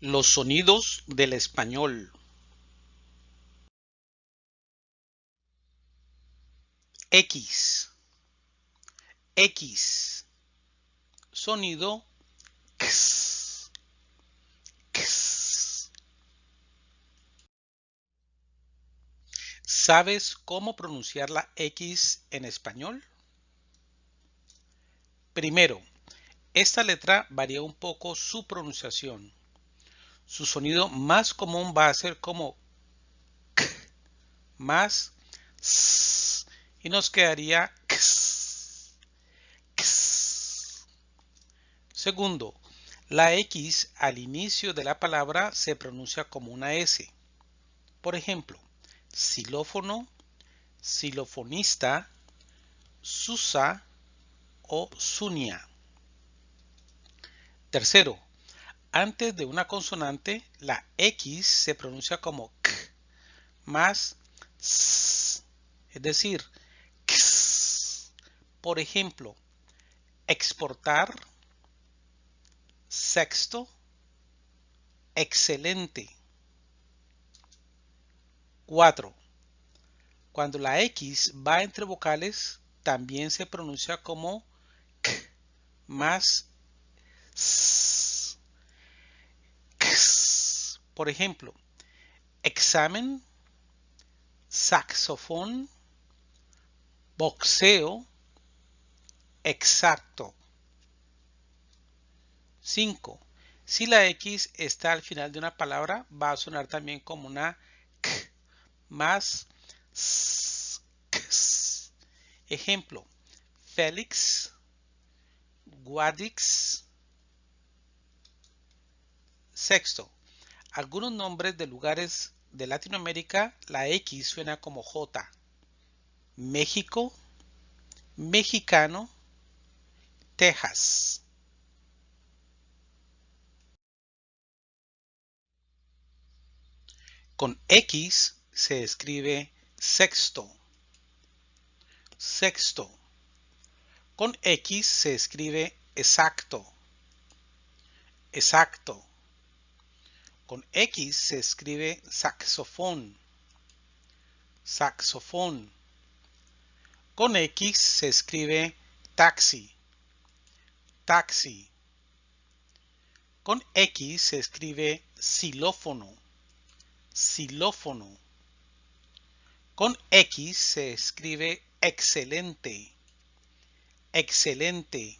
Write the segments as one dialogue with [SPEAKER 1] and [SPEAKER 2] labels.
[SPEAKER 1] Los sonidos del español. X. X. Sonido X. X. ¿Sabes cómo pronunciar la X en español? Primero, esta letra varía un poco su pronunciación. Su sonido más común va a ser como k, más s, y nos quedaría x, x. Segundo, la X al inicio de la palabra se pronuncia como una S. Por ejemplo, xilófono, xilofonista, susa o sunia. Tercero, antes de una consonante, la X se pronuncia como K más S, es decir, X. Por ejemplo, exportar, sexto, excelente. 4. Cuando la X va entre vocales, también se pronuncia como K más por ejemplo, examen, saxofón, boxeo, exacto. 5. Si la X está al final de una palabra, va a sonar también como una K más Ejemplo, Félix, Guadix, Sexto, algunos nombres de lugares de Latinoamérica, la X suena como J. México, mexicano, Texas. Con X se escribe sexto. Sexto. Con X se escribe exacto. Exacto. Con X se escribe saxofón. Saxofón. Con X se escribe taxi. Taxi. Con X se escribe xilófono. Xilófono. Con X se escribe excelente. Excelente.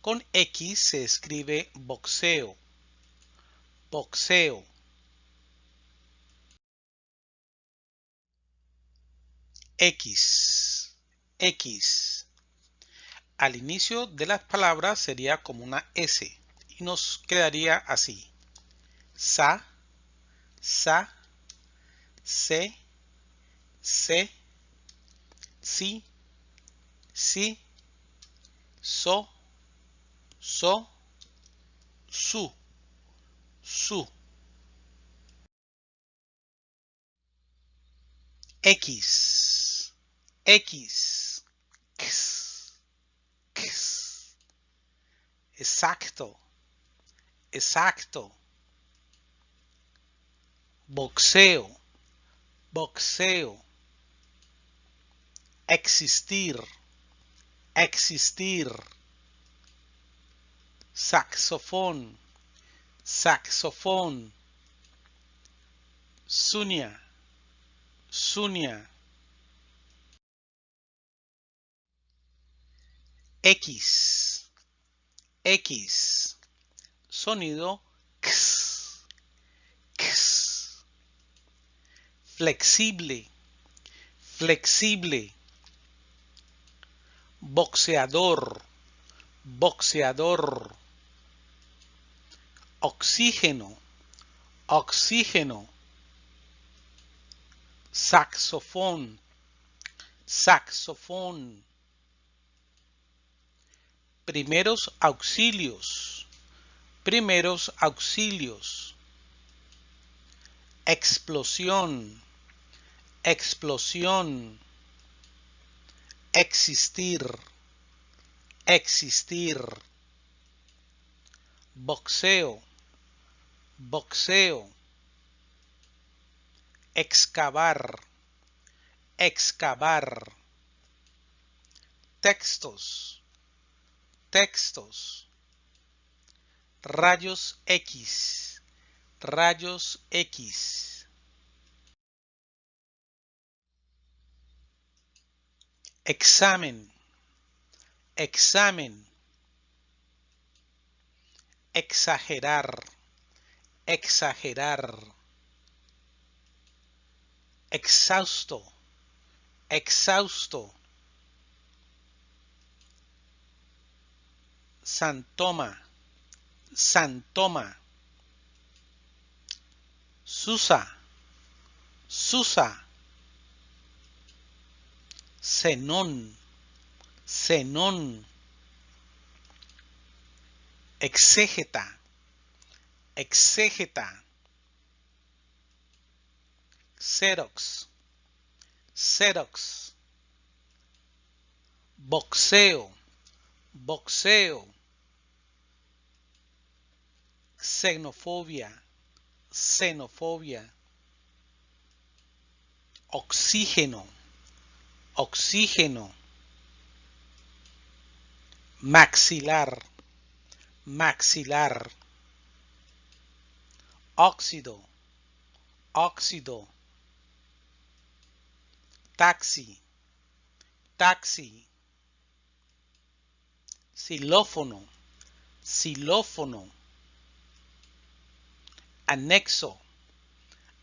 [SPEAKER 1] Con X se escribe boxeo boxeo. X X. Al inicio de las palabras sería como una S y nos quedaría así. Sa sa se se si si so so su su X X X, X. exacto exacto. Boxeo boxeo. Existir existir. Saxofón saxofón, sunia, sunia. X, X, sonido. X, X. Flexible, flexible. Boxeador, boxeador oxígeno, oxígeno, saxofón, saxofón, primeros auxilios, primeros auxilios, explosión, explosión, existir, existir, boxeo, boxeo, excavar, excavar, textos, textos, rayos X, rayos X. Examen, examen, exagerar, exagerar, exhausto, exhausto, santoma, santoma, susa, susa, xenón, xenón, exégeta, exégeta, xerox, xerox, boxeo, boxeo, xenofobia, xenofobia, oxígeno, oxígeno, maxilar, maxilar, óxido, óxido, taxi, taxi, xilófono, xilófono, anexo,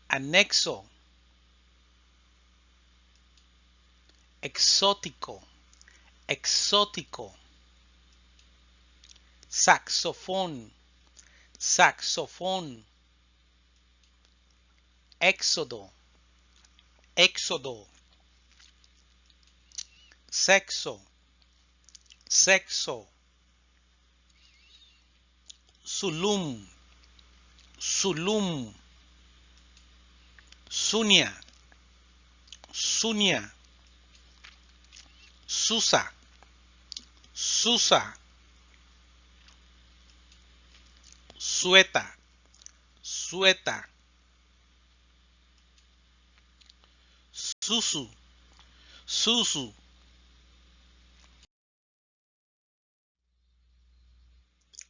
[SPEAKER 1] anexo, exótico, exótico, saxofón, saxofón, éxodo, éxodo, sexo, sexo, sulum, sulum, sunia, sunia, susa, susa, sueta, sueta, susu, susu,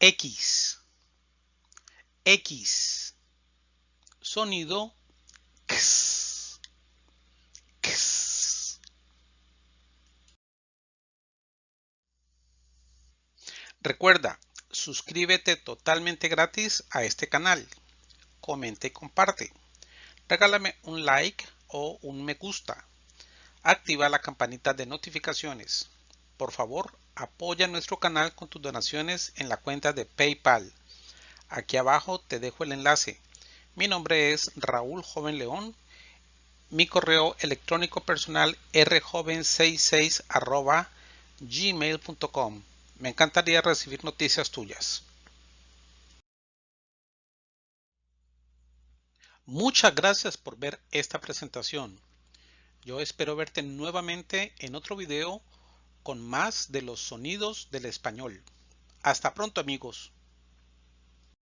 [SPEAKER 1] X, X, sonido. X, X. Recuerda, suscríbete totalmente gratis a este canal, comenta y comparte, regálame un like o un me gusta, activa la campanita de notificaciones. Por favor, apoya nuestro canal con tus donaciones en la cuenta de PayPal. Aquí abajo te dejo el enlace. Mi nombre es Raúl Joven León. Mi correo electrónico personal rjoven66 gmail.com. Me encantaría recibir noticias tuyas. Muchas gracias por ver esta presentación. Yo espero verte nuevamente en otro video con más de los sonidos del español. Hasta pronto amigos.